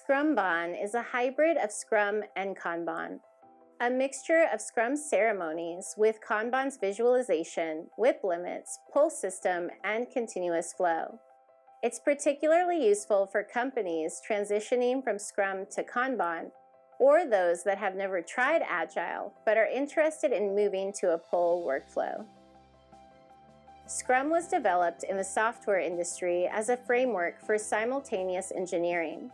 Scrumban is a hybrid of Scrum and Kanban, a mixture of Scrum's ceremonies with Kanban's visualization, WIP limits, pull system, and continuous flow. It's particularly useful for companies transitioning from Scrum to Kanban or those that have never tried Agile but are interested in moving to a pull workflow. Scrum was developed in the software industry as a framework for simultaneous engineering.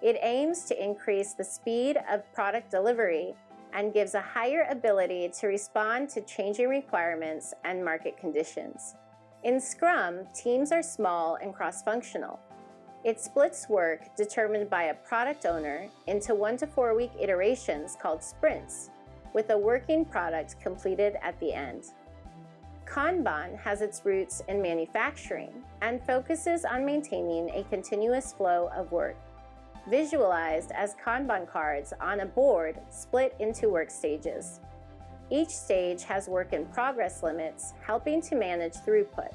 It aims to increase the speed of product delivery and gives a higher ability to respond to changing requirements and market conditions. In Scrum, teams are small and cross-functional. It splits work determined by a product owner into one to four week iterations called sprints, with a working product completed at the end. Kanban has its roots in manufacturing and focuses on maintaining a continuous flow of work visualized as Kanban cards on a board split into work stages. Each stage has work in progress limits, helping to manage throughput.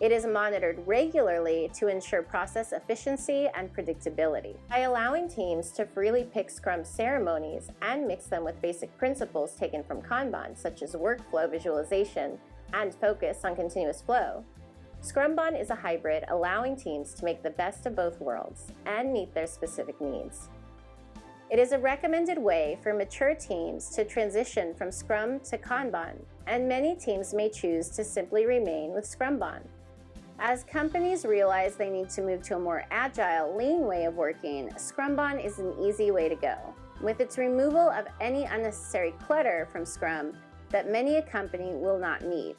It is monitored regularly to ensure process efficiency and predictability. By allowing teams to freely pick Scrum ceremonies and mix them with basic principles taken from Kanban, such as workflow visualization and focus on continuous flow, Scrumban is a hybrid allowing teams to make the best of both worlds and meet their specific needs. It is a recommended way for mature teams to transition from Scrum to Kanban, and many teams may choose to simply remain with Scrumban. As companies realize they need to move to a more agile, lean way of working, Scrumban is an easy way to go. With its removal of any unnecessary clutter from Scrum that many a company will not need.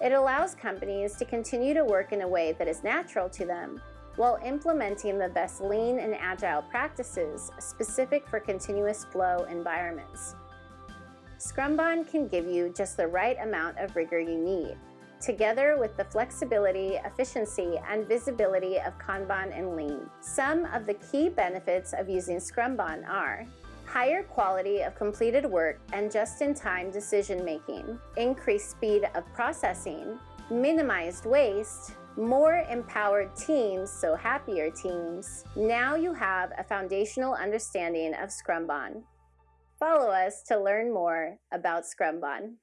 It allows companies to continue to work in a way that is natural to them while implementing the best lean and agile practices specific for continuous flow environments. Scrumban can give you just the right amount of rigor you need, together with the flexibility, efficiency, and visibility of Kanban and Lean. Some of the key benefits of using Scrumban are higher quality of completed work and just-in-time decision-making, increased speed of processing, minimized waste, more empowered teams, so happier teams. Now you have a foundational understanding of Scrumban. Follow us to learn more about Scrumban.